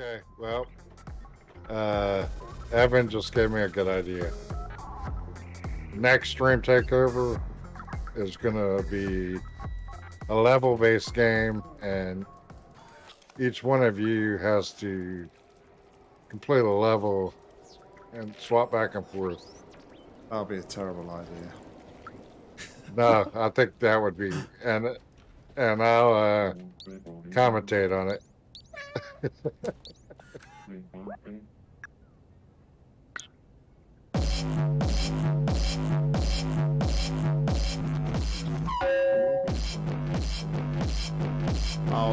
Okay, well, uh, Evan just gave me a good idea. Next stream takeover is gonna be a level-based game, and each one of you has to complete a level and swap back and forth. That'll be a terrible idea. No, I think that would be, and and I'll uh, commentate on it. Oh,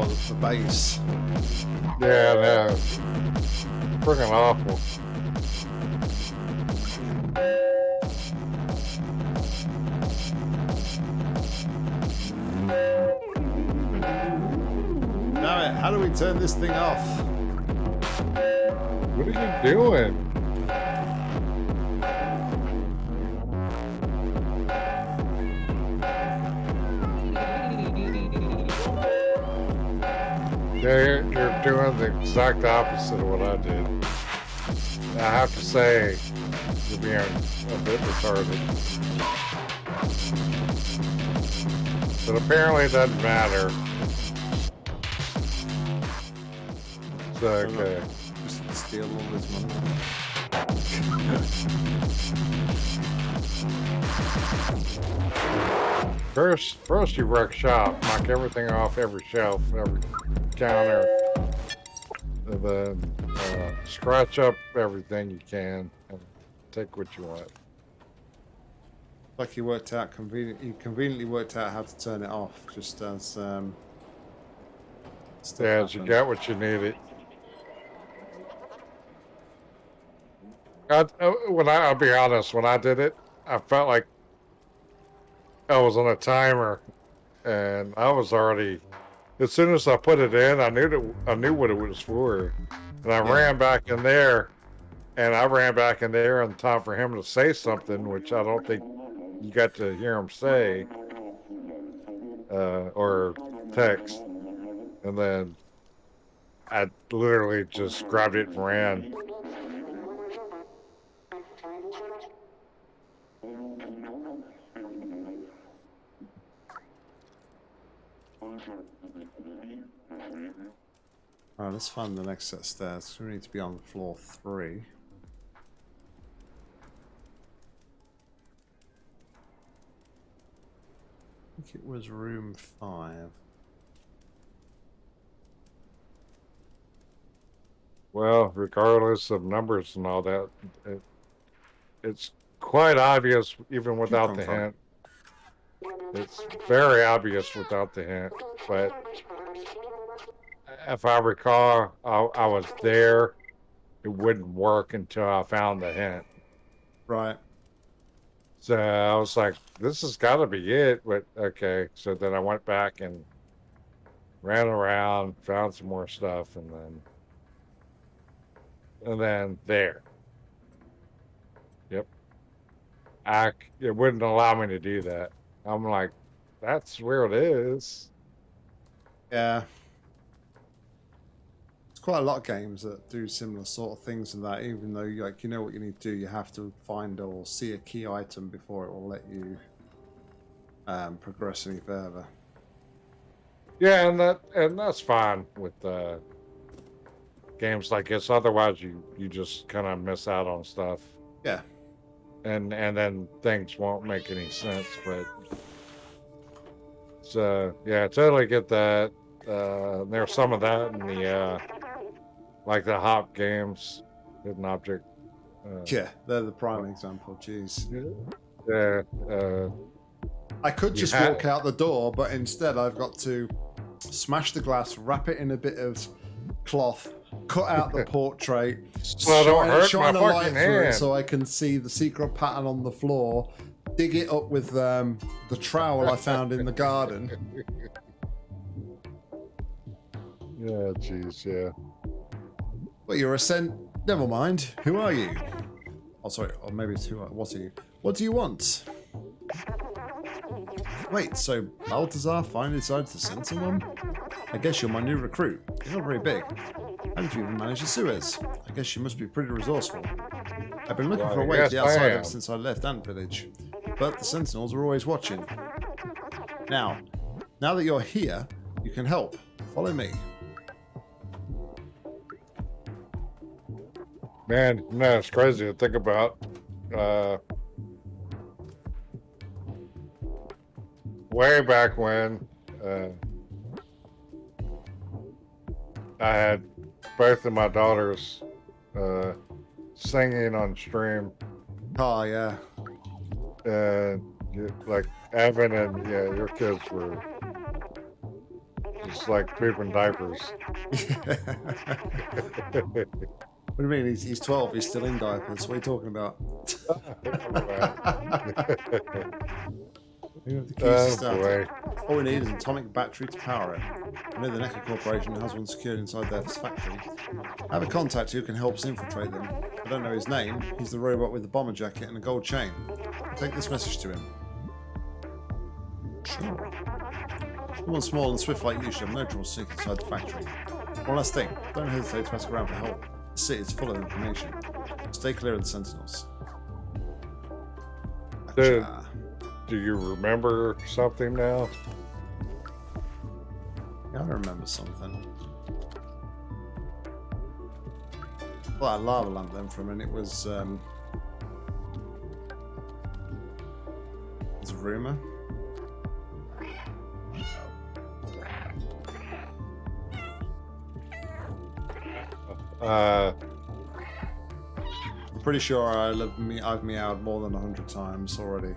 the base. Yeah, no, freaking awful. How do we turn this thing off? What are you doing? You're, you're doing the exact opposite of what I did. I have to say, you're being a bit retarded. But apparently it doesn't matter. It's okay. Just steal all this money. First, first you wreck shop, knock everything off every shelf, every counter, and then uh, scratch up everything you can and take what you want. Like he worked out convenient. He conveniently worked out how to turn it off, just as um. Yeah, you got what you needed. I, when I, I'll be honest, when I did it, I felt like I was on a timer, and I was already. As soon as I put it in, I knew that I knew what it was for, and I Yeah. ran back in there, and I ran back in there in time for him to say something, which I don't think you got to hear him say, uh, or text, and then I literally just grabbed it and ran. Alright, let's find the next set of stairs. We need to be on floor three. I think it was room five. Well, regardless of numbers and all that, it, it's quite obvious even without the hint. It's very obvious without the hint, but if I recall, I, I was there. It wouldn't work until I found the hint. Right. So I was like, this has got to be it. But okay. So then I went back and ran around, found some more stuff, and then, and then there. Yep. I, it wouldn't allow me to do that. I'm like, that's where it is. Yeah. It's quite a lot of games that do similar sort of things and that, even though you like you know what you need to do, you have to find or see a key item before it will let you um, progress any further. Yeah, and that and that's fine with uh, games like this. Otherwise, you you just kind of miss out on stuff. Yeah. and and then things won't make any sense. But so yeah, I totally get that. Uh, there's some of that in the uh, like the hop games, hidden object. Uh, Yeah, they're the prime example. Jeez. yeah, uh, I could just walk out the door, but instead I've got to smash the glass, wrap it in a bit of cloth, cut out the portrait, don't shine, hurt shine light fucking through it so I can see the secret pattern on the floor, dig it up with um, the trowel I found in the garden. yeah, jeez, yeah. Well, you're a sent. Never mind. Who are you? Oh, sorry. Or maybe it's who. Are, what are you? What do you want? Wait. So Zbaltazar finally decided to send someone? I guess you're my new recruit. You're not very big. How did you even manage the sewers? I guess you must be pretty resourceful. I've been looking Well, for a way to the outside ever since I left Ant Village. But the sentinels are always watching. Now, now that you're here, you can help. Follow me. Man, no, it's crazy to think about. Uh, way back when uh, I had both of my daughters uh, singing on stream, Oh, yeah. And you- like Evan and yeah, your kids were just like pooping diapers. What do you mean? He's, he's 12. He's still in diapers. What are you talking about? You have the keys to oh start boy. All we need is an atomic battery to power it. I know the NECA Corporation has one secured inside their factory. I have a contact who can help us infiltrate them. I don't know his name. He's the robot with the bomber jacket and a gold chain. Take this message to him. Sure. Someone small and swift like you should have no trouble sneaking inside the factory. One last thing. Don't hesitate to ask around for help. The city is full of information. Stay clear of the sentinels. Dude. Do you remember something now? Yeah, I remember something. Well, that lava lamp then for a minute was um rumor. Uh, I'm pretty sure I love me I've meowed more than a hundred times already.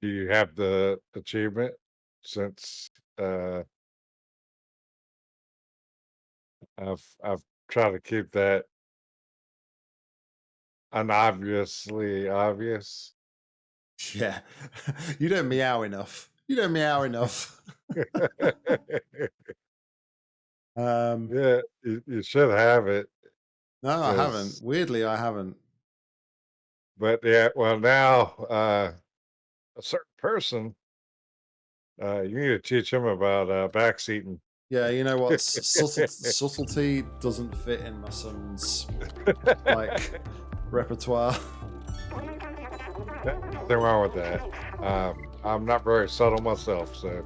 do you have the achievement since uh I've I've tried to keep that unobviously obvious. Yeah. you don't meow enough. You don't meow enough. um yeah, you, you should have it. no, I haven't. Weirdly I haven't. But yeah, well now uh a certain person uh you need to teach him about uh backseating. Yeah, you know what? S- Subtle, subtlety doesn't fit in my son's like repertoire. Nothing wrong with that. Um, I'm not very subtle myself, so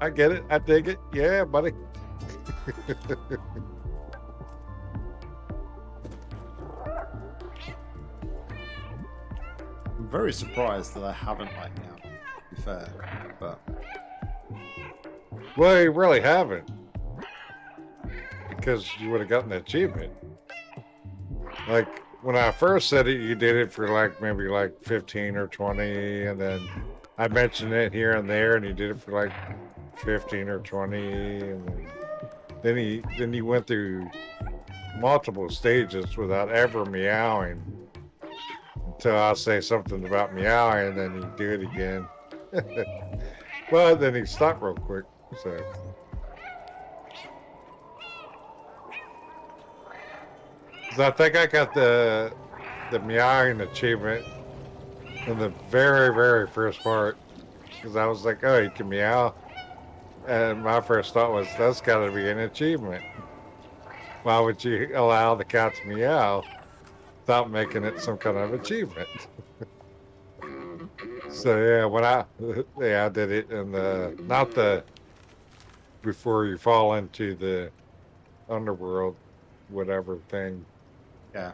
I get it. I dig it. Yeah, buddy. I'm very surprised that I haven't like now. To be fair, but well, you really haven't, because you would have gotten the achievement. Like when I first said it, you did it for like maybe like 15 or 20, and then I mentioned it here and there, and you did it for like 15 or 20, and then he then he went through multiple stages without ever meowing until I say something about meowing, and then he do it again. but then he stopped real quick. So So I think I got the the meowing achievement in the very very first part because I was like, oh, you can meow, and my first thought was that's got to be an achievement. Why would you allow the cat to meow without making it some kind of achievement? so yeah, when I yeah I did it in the not the before you fall into the underworld whatever thing yeah,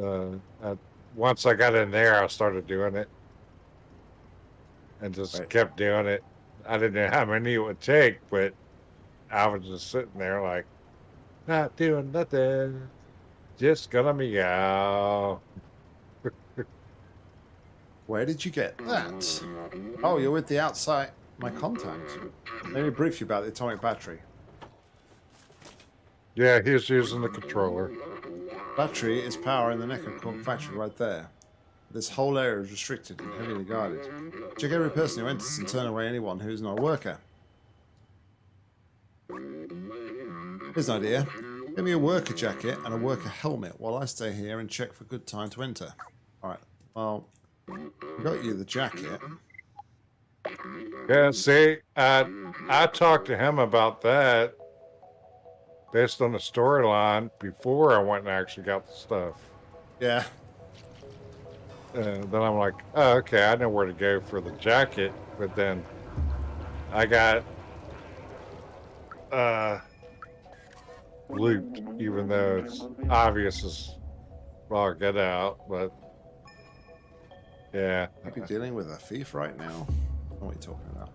uh, I, once I got in there, I started doing it, and just Right. kept doing it. I didn't know how many it would take, but I was just sitting there like, not doing nothing, just gonna meow. where did you get that? Oh, you're with the outside my contact. Let me brief you about the atomic battery. Yeah, he's using the controller. Battery is power in the NECA Corp factory right there. This whole area is restricted and heavily guarded. Check every person who enters and turn away anyone who is not a worker. Here's an idea. Give me a worker jacket and a worker helmet while I stay here and check for good time to enter. Alright, well, I got you the jacket. Yeah, see, I I talked to him about that, based on the storyline before I went and actually got the stuff. Yeah. And then I'm like, oh, okay, I know where to go for the jacket. But then I got uh, looped, even though it's obvious as well, get out. But yeah, Maybe dealing with a thief right now. What are you talking about?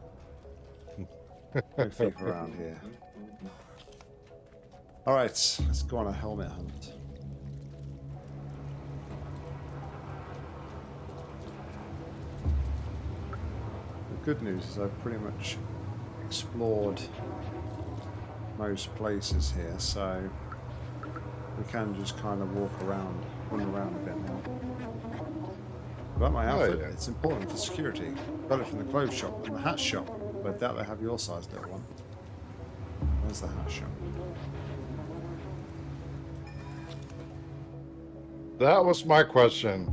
No thief around here. All right, let's go on a helmet hunt. The good news is I've pretty much explored most places here, so we can just kind of walk around, run around a bit now. About my Oh, outfit, yeah. it's important for security. Got it from the clothes shop and the hat shop, but I doubt they have your size little one. Where's the hat shop? That was my question.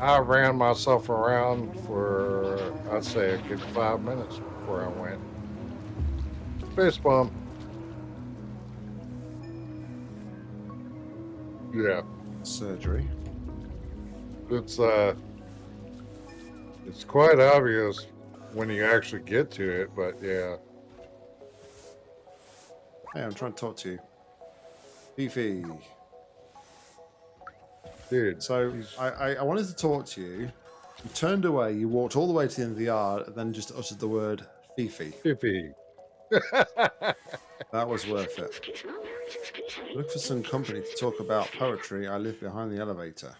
I ran myself around for, I'd say, a good five minutes before I went. Face bump. Yeah. Surgery. it's uh it's quite obvious when you actually get to it but yeah Hey, I'm trying to talk to you. Beefy. Dude So I, I, I wanted to talk to you. You turned away, you walked all the way to the end of the yard, and then just uttered the word Fifi. Fifi. That was worth it. Look for some company to talk about poetry. I live behind the elevator.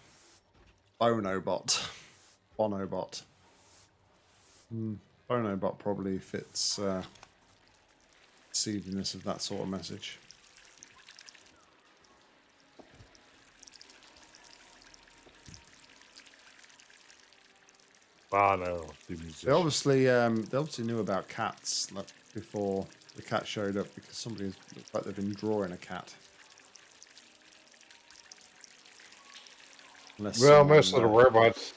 Bonobot. Bonobot. Hmm. Bonobot probably fits uh, seediness of that sort of message. Bono, the They musician. obviously um, they obviously knew about cats like, before the cat showed up because somebody looks like they've been drawing a cat. Unless well most of the robots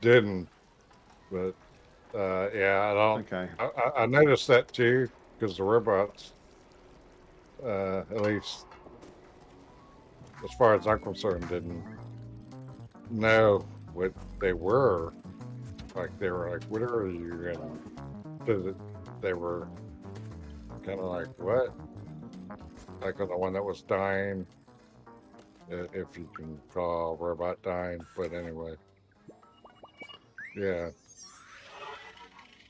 didn't but uh yeah i don't Okay. I, I- I noticed that too because the robots uh at least as far as i'm concerned didn't know what they were like they were like what are you and they were kind of like what like the one that was dying if you can call robot dying but anyway yeah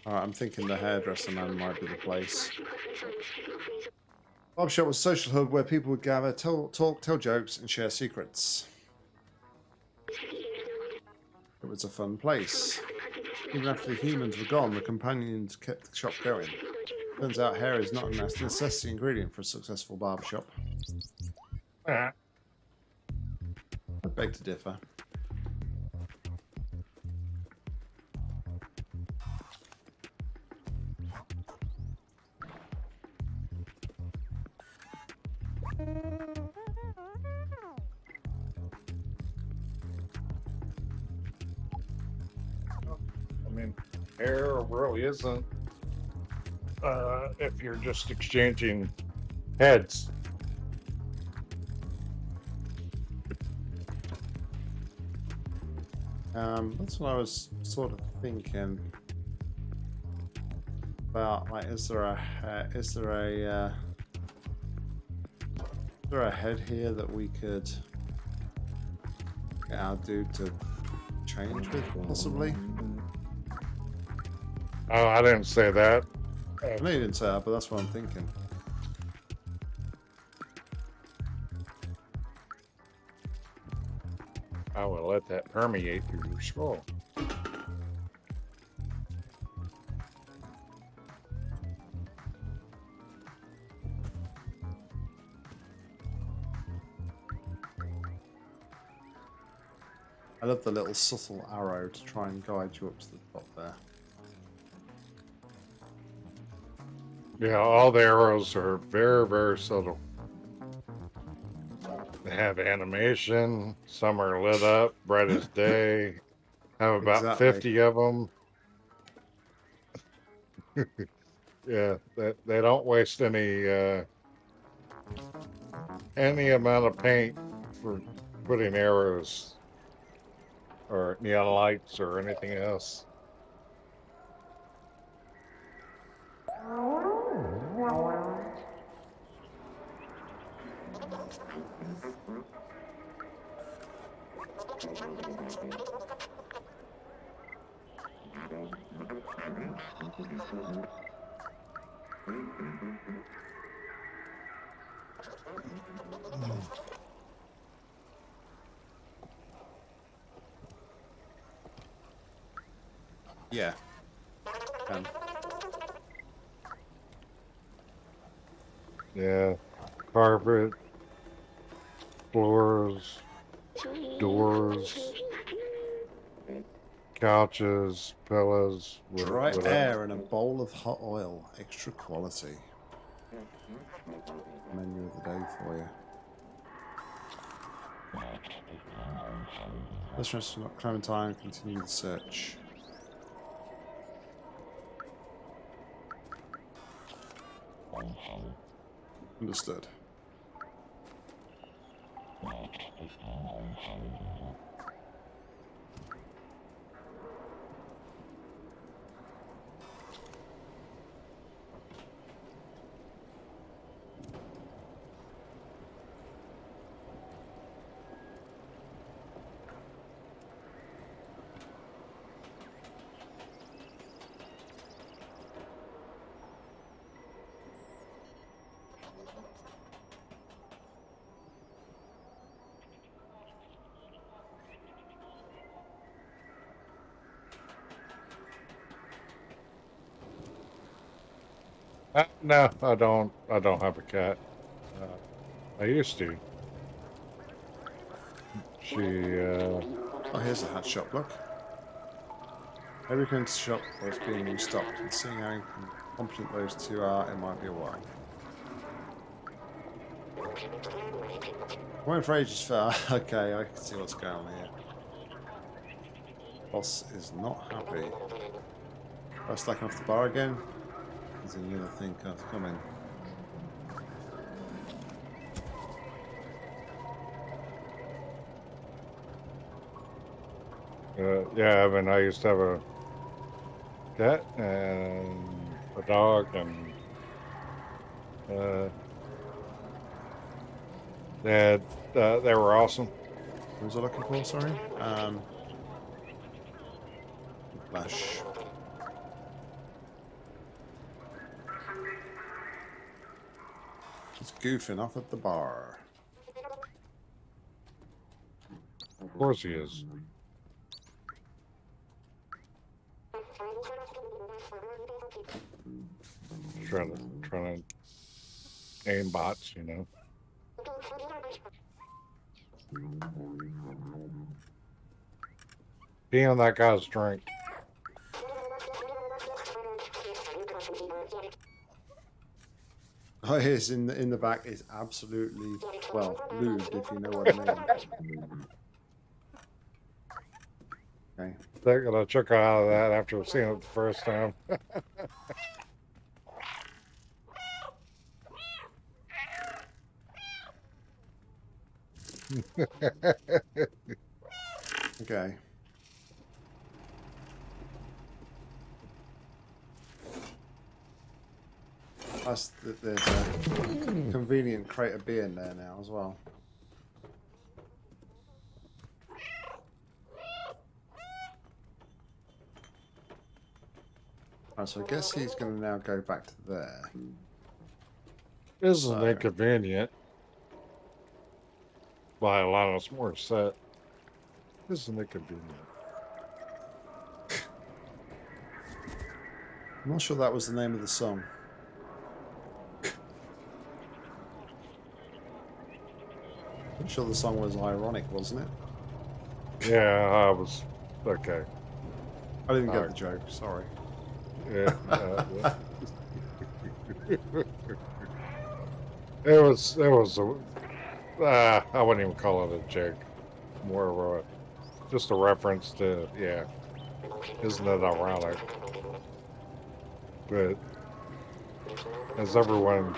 right, I'm thinking the hairdresser man might be the place. Bob Shop was a social hub where people would gather, tell, talk, tell jokes, and share secrets. It was a fun place. Even after the humans were gone, the companions kept the shop going. Turns out hair is not a necessity ingredient for a successful barbershop. Ah. I beg to differ. Hair really isn't. Uh, if you're just exchanging heads. Um, that's what I was sort of thinking about. Like, is there a he- is there a uh, is there a head here that we could get our dude to change with, possibly? Oh, I didn't say that. I know you didn't say that, but that's what I'm thinking. I will let that permeate through your skull. I love the little subtle arrow to try and guide you up to the Yeah, all the arrows are very, very subtle. They have animation. Some are lit up, bright as day. Have about Exactly. 50 of them. yeah, they, they don't waste any uh, any amount of paint for putting arrows or neon lights or anything else. Yeah. Um, Yeah, carpet, floors, doors, couches, pillows, dry whatever. air and a bowl of hot oil. Extra quality. Menu of the day for you. Let's rest not Clementine continue the search. Understood. No, I don't. I don't have a cat. Uh, I used to. She, uh, Oh, here's the hat shop, look. Every to shop where being restocked, and seeing how competent those two are, it might be a while. Went for ages fair. okay, I can see what's going on here. Boss is not happy. Am I stacking off the bar again? There's another thing co- coming. uh, yeah, I mean, I used to have a cat and a dog, and uh, they had, uh, they were awesome. What was I looking for? Sorry. Um, Flash. Just goofing off at the bar. Of course, he is. Trying to, trying to aim bots, you know. Pee on that guy's drink. His in the in the back is absolutely well lubed, if you know what I mean. Okay. They're gonna chuck out of that after seeing it the first time. Okay. Plus, th- there's a convenient crate of beer in there now as well. Right, so I guess he's going to now go back to there. Isn't So- it convenient? By Alanis Morissette. Isn't it convenient? I'm not sure that was the name of the song. Sure the song was ironic, wasn't it? Yeah, I was okay. I didn't get the joke, sorry. Yeah. uh, yeah. it was. It was. A, uh, I wouldn't even call it a joke. More of a, just a reference to. Yeah. Isn't it ironic? But as everyone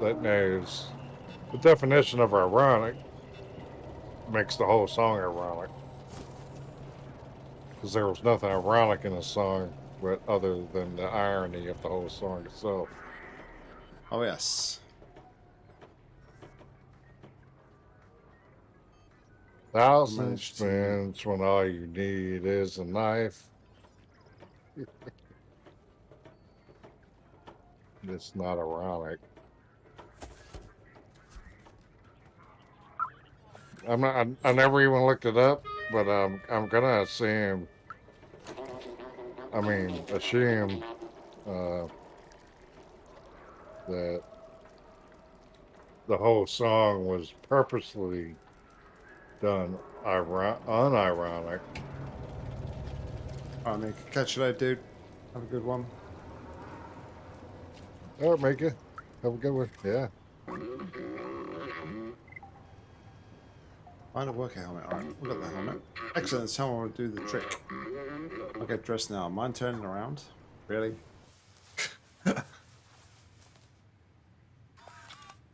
that knows, The definition of ironic makes the whole song ironic. Because there was nothing ironic in the song, but other than the irony of the whole song itself. Oh, yes. Thousand Managed spins when all you need is a knife. it's not ironic. I'm not. I, I never even looked it up, but um, I'm gonna assume. I mean, assume uh, that the whole song was purposely done iron- unironic. Alright, Nick. Catch you later, dude. Have a good one. All right, make it. Have a good one. Yeah. Find a work helmet. Alright, we got the helmet. Excellent. I want to do the trick. I'll get dressed now. Mind turning around? Really? I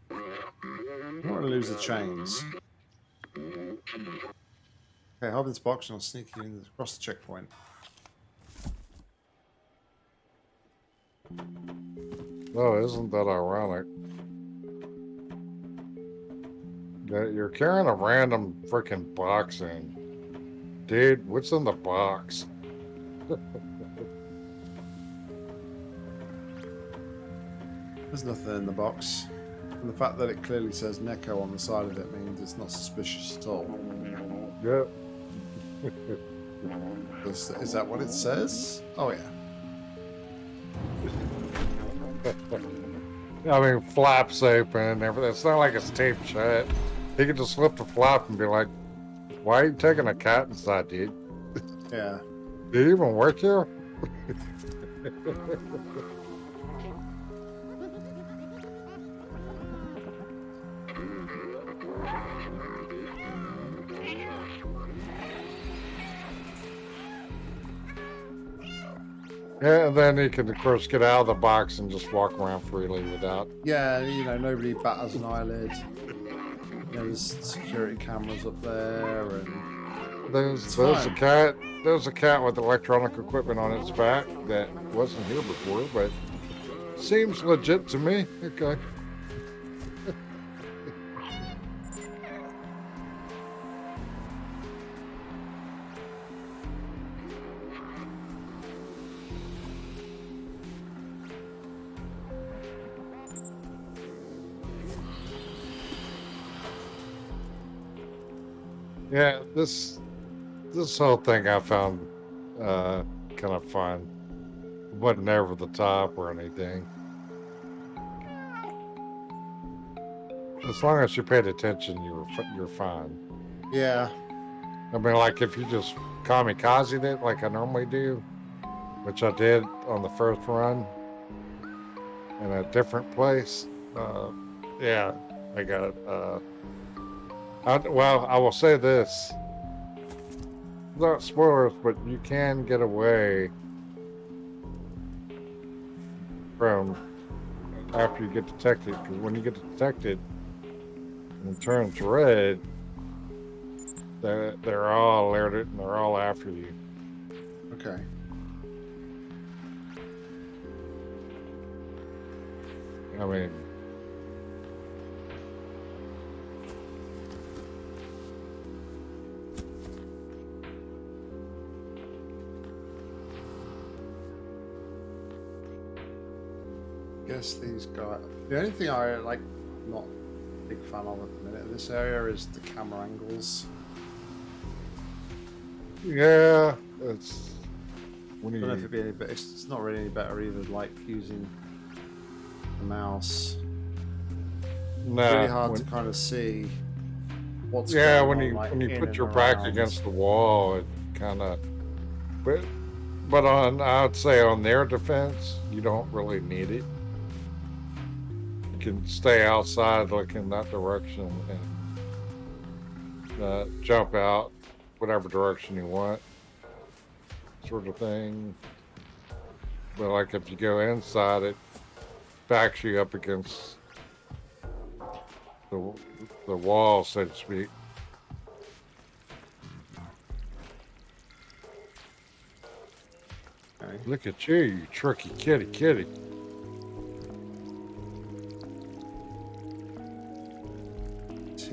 don't want to lose the chains. Okay, hop this box and I'll sneak you in across the checkpoint. Oh, isn't that ironic? You're carrying a random freaking box in. Dude, what's in the box? There's nothing in the box. And the fact that it clearly says Neko on the side of it means it's not suspicious at all. Yep. Is, is that what it says? Oh, yeah. I mean, flaps open and everything. It's not like it's taped shut. He could just lift the flap and be like, why are you taking a cat inside, dude? Yeah. Do you even work here? Yeah, and then he can, of course, get out of the box and just walk around freely without. Yeah, you know, nobody batters an eyelid. There's security cameras up there, and There's, there's a cat. There's a cat with electronic equipment on its back that wasn't here before, but seems legit to me. Okay. This this whole thing I found uh, kind of fun. It wasn't over the top or anything. As long as you paid attention, you were you're fine. yeah, I mean, like if you just kamikaze it like I normally do, which I did on the first run in a different place. Uh, yeah, I got it. Uh, I, well, I will say this. Not spoilers, but you can get away from after you get detected. Because when you get detected and it turns red, they're, they're all alerted and they're all after you. okay. I mean, Guess these guys. The only thing I like, not a big fan of at the minute in this area is the camera angles. yeah, it's I don't know if it'd be any better. It's, not really any better either. Like using the mouse. nah, It's really hard when- to kind of see what's yeah going when on, you like, when you put your back around. against the wall, it kind of. But but on I'd say on their defense, you don't really need it. You can stay outside, look in that direction, and uh, jump out whatever direction you want, sort of thing. But like if you go inside, it backs you up against the the wall, so to speak. Look at you, you tricky kitty kitty.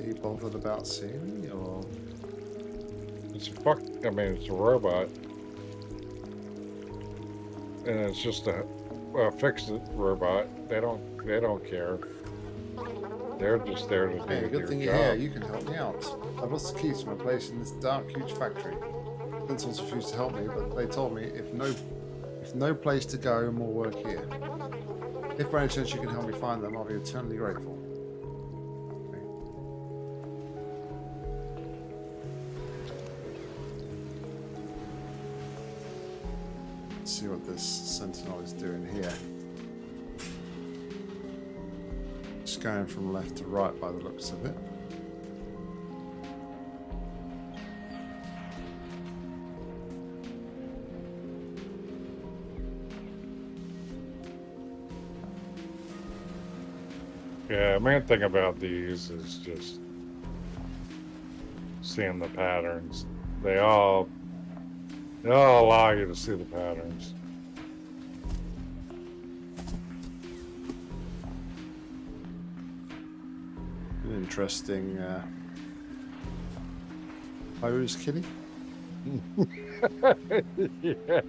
He bothered about seeing me or It's a fuck. I mean, it's a robot, and it's just a, a fixed robot. They don't. They don't care. They're just there to do Hey, their good thing you're job. here. You can help me out. I've lost the keys to my place in this dark, huge factory. Sentinels refused to help me, but they told me if no, if no place to go, more work here. If by any chance you can help me find them, I'll be eternally grateful. See what this sentinel is doing here. Just going from left to right by the looks of it. Yeah, main thing about these is just seeing the patterns. They all all allow you to see the patterns. An interesting uh, pose, Kitty. yeah.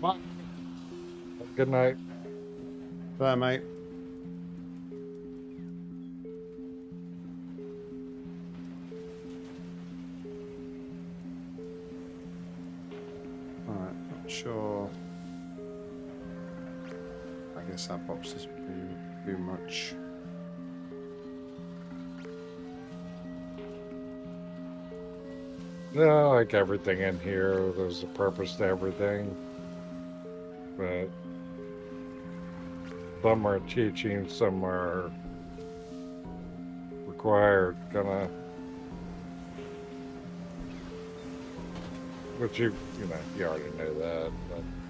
Bye. Good night. Bye, mate. I guess that box doesn't do, do much. Yeah, like everything in here, there's a purpose to everything. But some are teaching, some are required, kinda Which you, you know, you already know that, but.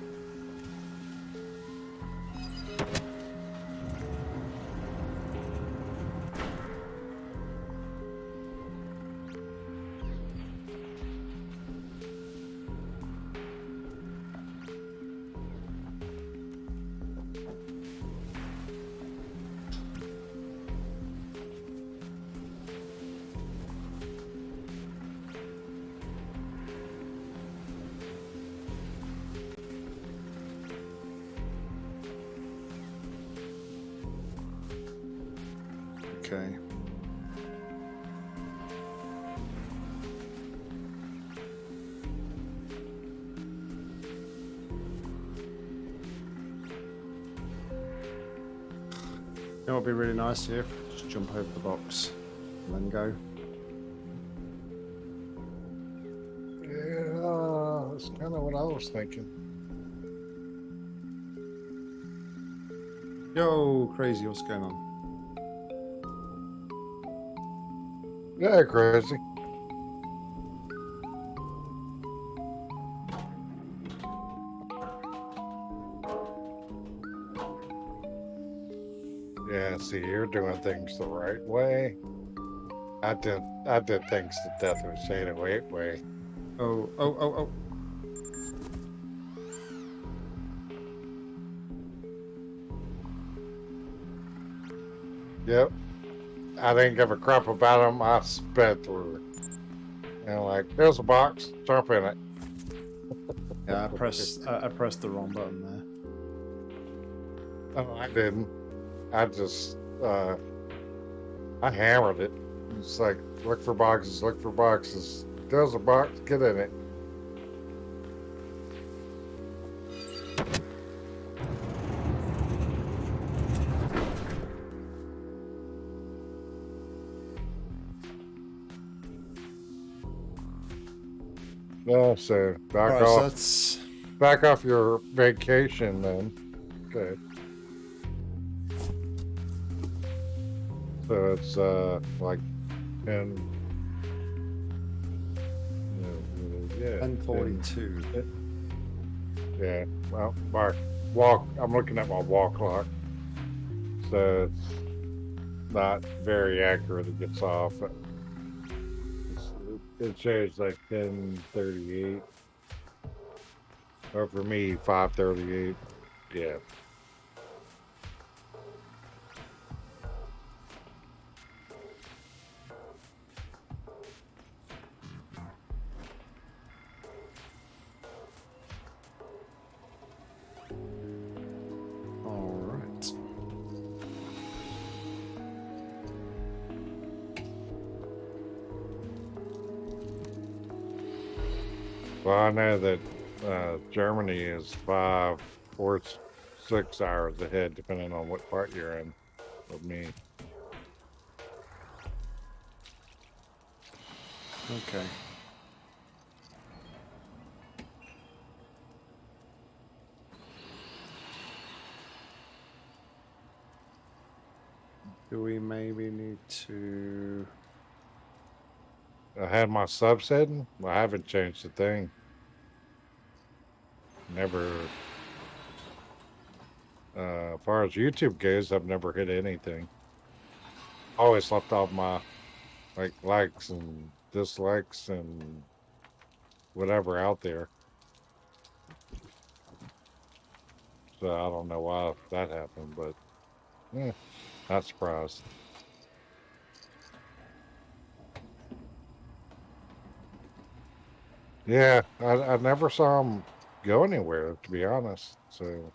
Nice here? Just jump over the box and then go. Yeah, that's kind of what I was thinking. Yo, crazy, what's going on? Yeah, crazy. Doing things the right way. I did, I did things the death of Shade Wait way. Oh, oh, oh, oh. Yep. I didn't give a crap about them. I sped through. And like, there's a box. Jump in it. Yeah, I pressed, I, I pressed the wrong button there. Oh, I didn't. I just, uh, I hammered it. It's like, look for boxes, look for boxes. There's a box, get in it. No, so back Alright, so off, that's back off your vacation then. Okay. So it's uh like ten. Yeah, yeah, 1042. yeah. Well, Mark, walk. I'm looking at my wall clock, so it's not very accurate. It gets off. It shows like 10:38, or for me 5:38. Yeah. Well, I know that uh, Germany is five or six hours ahead, depending on what part you're in. Of me. Okay. Do we maybe need to? I had my subs hidden. I haven't changed a thing. Never. Uh, as far as YouTube goes, I've never hit anything. Always left off my like likes and dislikes and whatever out there. So I don't know why that happened, but yeah, not surprised. Yeah, I, I never saw him go anywhere, to be honest. So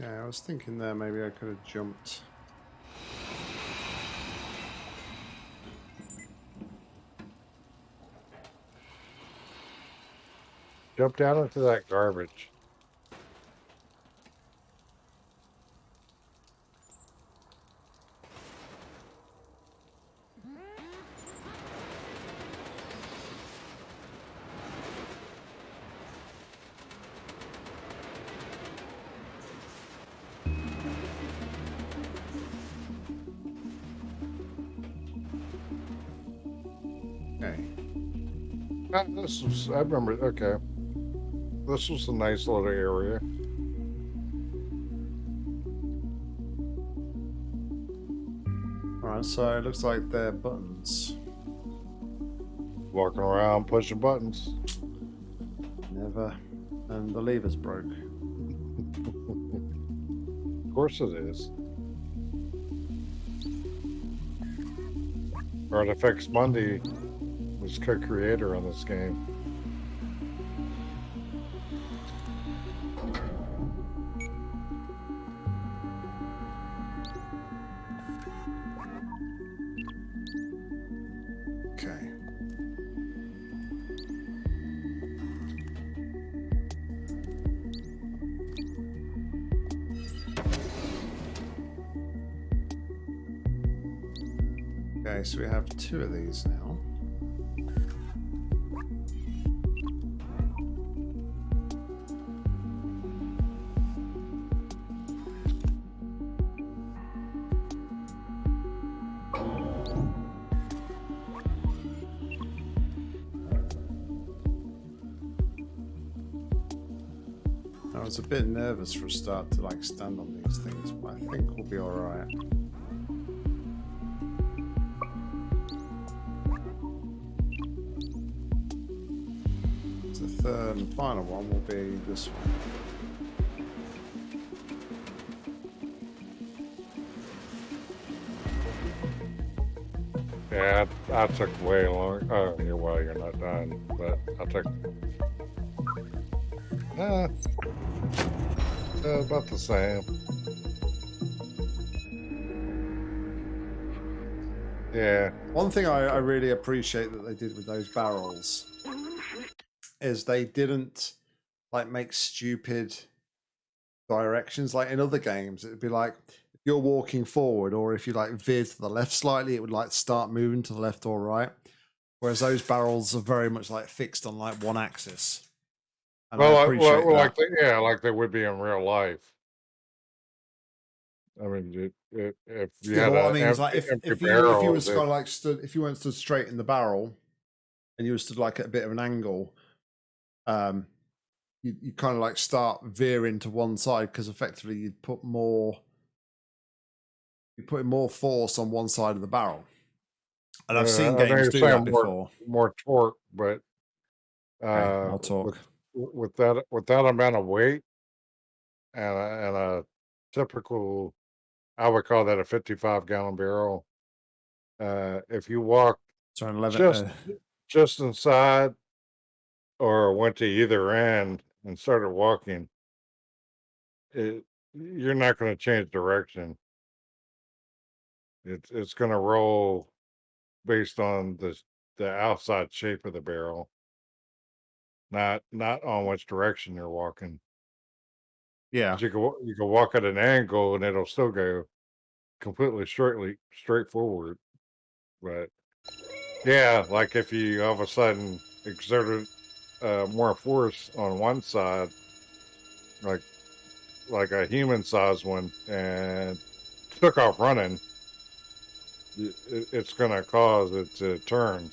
Okay, I was thinking there maybe I could have jumped. jump down into that garbage. This was, I remember, okay. This was a nice little area. Alright, so it looks like they're buttons. Walking around pushing buttons. Never. And the lever's broke. Of course it is. Artifacts Monday was co-creator on this game. Okay. Okay, so we have two of these now. Bit nervous for a start to like stand on these things, but I think we'll be alright. The third and final one will be this one. Yeah, I, I took way long. Oh, well, you're not done, but I took. Uh, uh, about the same. Yeah, One thing I, I really appreciate that they did with those barrels is they didn't like make stupid directions. Like in other games, it'd be like if you're walking forward, or if you like veer to the left slightly, it would like start moving to the left or right. Whereas those barrels are very much like fixed on like one axis. And well, I like, appreciate well, well, like they, yeah, like they would be in real life. I mean, it, it, if you Yeah, had what I an mean is like empty, if, empty if you if you barrel, was it- kind of like stood if you weren't stood straight in the barrel, and you were stood like at a bit of an angle, um, you, you kind of like start veering to one side because effectively you'd put more you put more force on one side of the barrel. And I've Yeah, seen I games do that more- before. more torque, but uh, Okay, I'll with, with that with that amount of weight and a, and a typical, I would call that a 55 gallon barrel. Uh, if you walk So an 11, just uh, just inside or went to either end and started walking, it, you're not going to change direction. It's it's going to roll based on the the outside shape of the barrel, not not on which direction you're walking. yeah, 'Cause You can wa- you can walk at an angle and it'll still go completely straightly straight forward. But yeah, like if you all of a sudden exerted uh, more force on one side, like like a human sized one, and took off running, it, it's going to cause it to turn.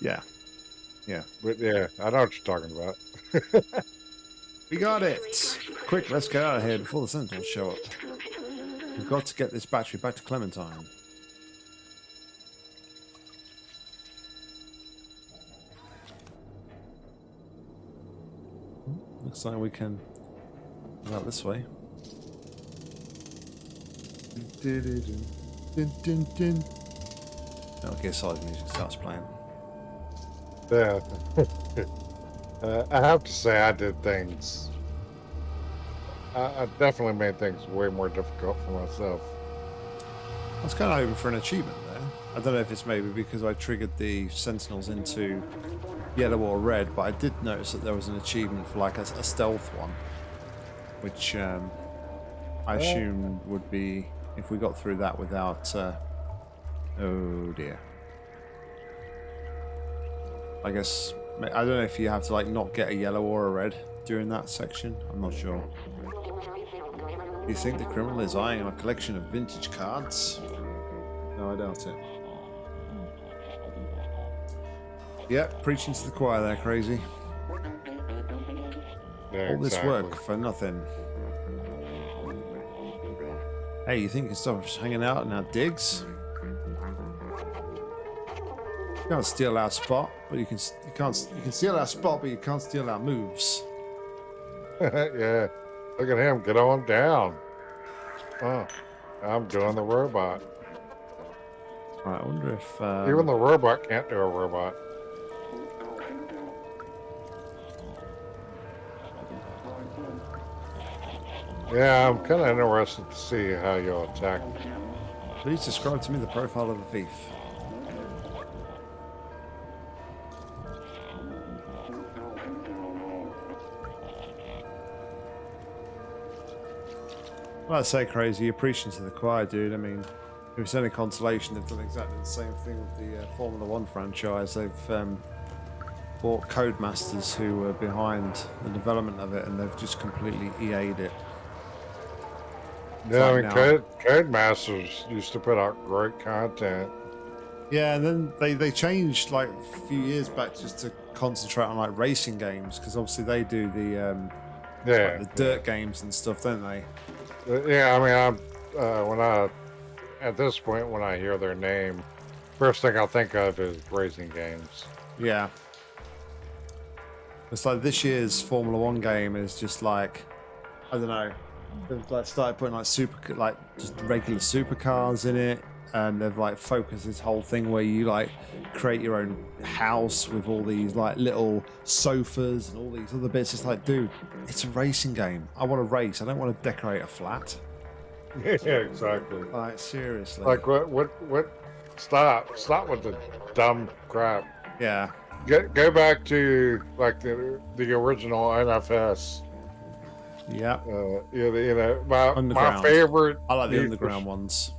yeah. Yeah, but yeah, I know what you're talking about. We got it. Quick, let's get out of here before the Sentinels show up. We've got to get this battery back to Clementine. Looks like we can go out this way. Metal Gear Solid music starts playing. Yeah. uh, I have to say, I did things. I, I definitely made things way more difficult for myself. I was kind of hoping for an achievement there. I don't know if it's maybe because I triggered the Sentinels into yellow or red, but I did notice that there was an achievement for like a, a stealth one, which um, I Yeah. assumed would be if we got through that without. Uh, oh dear. I guess I don't know if you have to like not get a yellow or a red during that section. I'm not sure. You think the criminal is eyeing a collection of vintage cards? No, I doubt it. Yeah, preaching to the choir there, crazy. Yeah, All this work for nothing. Hey, you think you can stop us hanging out in our digs? You can't steal our spot, but you can you can't you can steal our spot, but you can't steal our moves. yeah. Look at him. Get on down. Oh, I'm doing the robot. Right, I wonder if um, Even the robot can't do a robot. Yeah, I'm kind of interested to see how you'll attack. Please describe to me the profile of the thief. I say crazy. You're preaching to the choir, dude. I mean, if it's any consolation, they've done exactly the same thing with the uh, Formula One franchise. They've um, bought Codemasters who were behind the development of it, and they've just completely EA'd it. Yeah, I mean. Code, Codemasters used to put out great content. Yeah, and then they, they changed like a few years back just to concentrate on like racing games because obviously they do the um, Yeah, like, the dirt games and stuff, don't they? Uh, yeah. I mean, I'm uh, when I at this point when I hear their name, first thing I'll think of is racing games. Yeah. It's like this year's Formula One game is just like I don't know. They've like started putting like super like just regular supercars in it, and they've like focused this whole thing where you like create your own house with all these like little sofas and all these other bits. It's like, dude, it's a racing game. I want to race. I don't want to decorate a flat. yeah, exactly. Like seriously. Like what? What? What? Stop! Stop with the dumb crap. yeah. Go, go back to like the the original NFS. Yeah. Uh, you know, you know my, my favorite. I like the underground ones.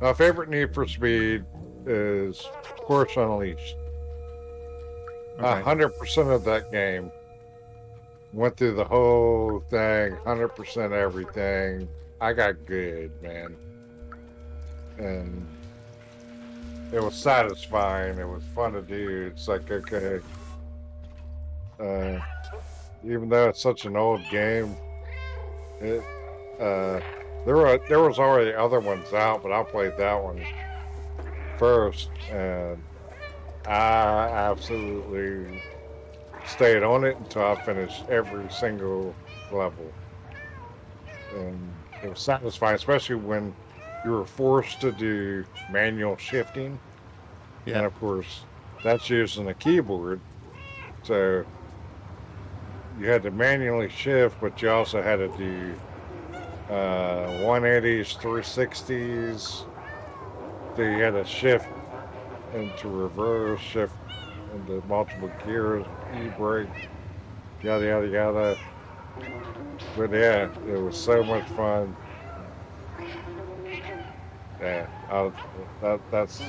My favorite Need for Speed is Porsche Unleashed. Okay. hundred percent of that game went through the whole thing, hundred percent everything. I got good, man. And it was satisfying. It was fun to do. It's like okay, uh, even though it's such an old game, it uh, there were there was already other ones out, but I played that one first, and I absolutely stayed on it until I finished every single level. And it was satisfying, especially when you were forced to do manual shifting. Yeah. And of course, that's using a keyboard. So you had to manually shift, but you also had to do uh, 180s, 360s. So you had to shift into reverse, shift into multiple gears, e-brake, yada, yada, yada. But yeah, it was so much fun. Yeah, I, that, that's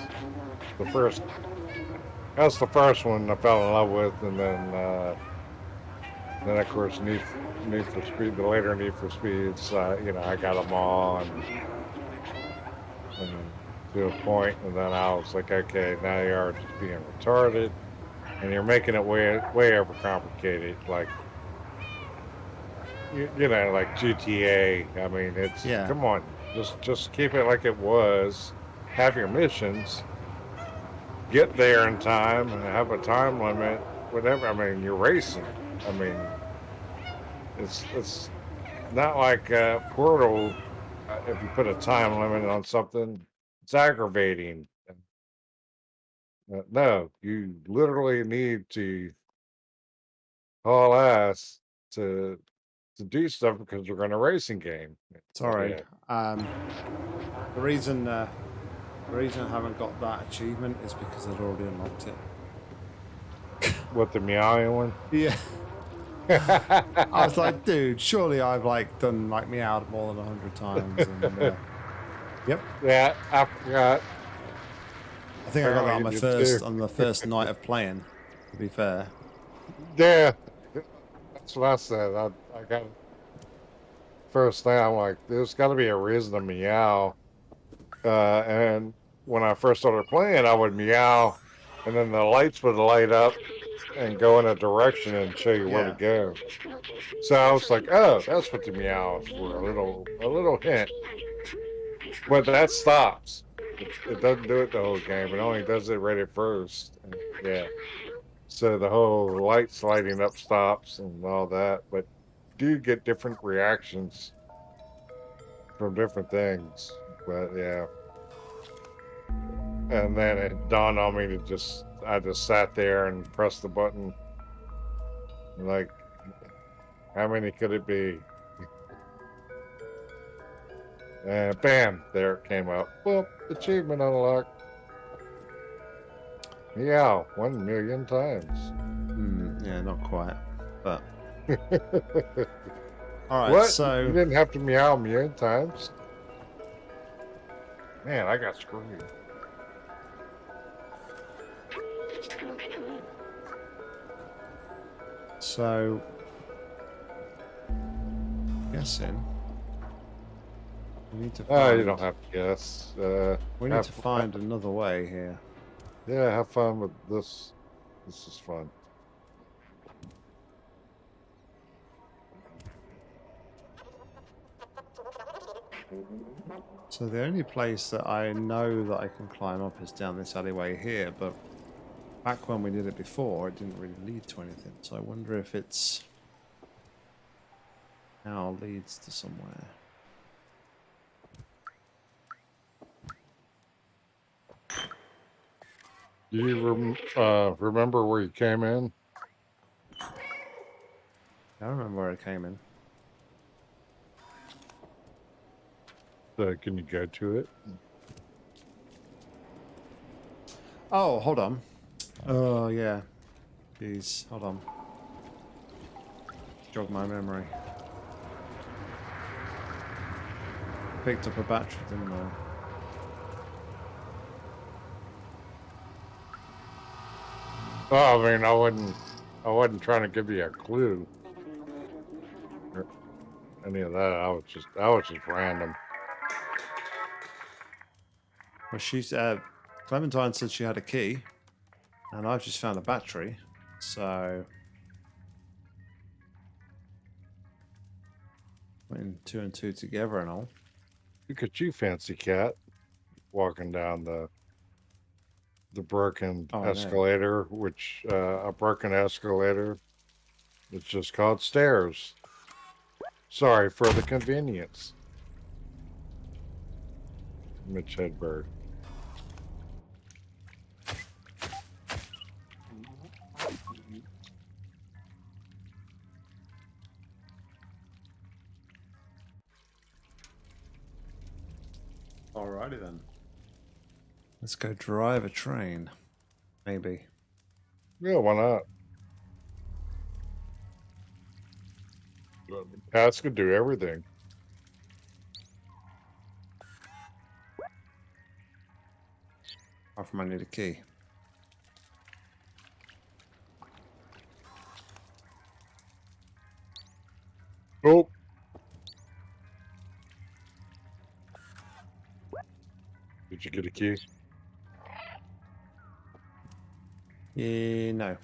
the first. That's the first one I fell in love with, and then uh, then of course Need, Need for Speed, the later Need for Speeds. Uh, you know, I got them all, and, and to a point, and then I was like, okay, now you are just being retarded, and you're making it way way over complicated, like. You, you know, like GTA. I mean, it's Yeah. come on, just just keep it like it was. Have your missions. Get there in time and have a time limit. Whatever. I mean, you're racing. I mean, it's it's not like uh, Portal. Uh, if you put a time limit on something, it's aggravating. Uh, no, you literally need to haul ass to to do stuff because you're in a racing game. Sorry. Yeah. Um, the reason uh, the reason I haven't got that achievement is because I'd already unlocked it. What the meowing one? Yeah. I was like, dude, surely I've like done like meowed more than a hundred times. And, uh, yep. yeah, I forgot. I think I got that on my first on the first night of playing. To be fair. Yeah, that's what I said. I, I got first thing. I'm like, there's got to be a reason to meow. Uh, and when I first started playing, I would meow, and then the lights would light up and go in a direction and show you where to go. So I was like, oh, that's what the meows were. A little, a little hint. But that stops. It, it doesn't do it the whole game. It only does it right at first. And, yeah. So the whole lights lighting up stops and all that, but do get different reactions from different things. But yeah. And then it dawned on me to just I just sat there and pressed the button. Like how many could it be? And bam, there it came up. Well, achievement unlocked. Yeah, one million times. Hmm, yeah, not quite. But all right. what? So you didn't have to meow a million times? Man, I got screwed. So, guessing we need to. Find, Oh, you don't have to guess. Uh, We need to fun. find another way here. Yeah, have fun with this. This is fun. So the only place that I know that I can climb up is down this alleyway here, but back when we did it before, it didn't really lead to anything. So I wonder if it's now leads to somewhere. Do you rem- uh, remember where you came in? I don't remember where I came in. So can you go to it? Oh, hold on. Oh yeah. Jeez, hold on. Jog my memory. Picked up a battery, didn't I? Oh, I mean, I wasn't. I wasn't trying to give you a clue. Or any of that. I was just. I was just random. Well, she's uh, Clementine said she had a key, and I've just found a battery. So, putting two and two together and all. Look at you, fancy cat, walking down the the broken Oh, no. escalator, which uh, a broken escalator. It's just called stairs. Sorry for the convenience. Mitch Hedberg. Let's go drive a train. Maybe. Yeah, why not? Cats could do everything. Apart from I need a key. Oh. Did you get a key? Yeah, no.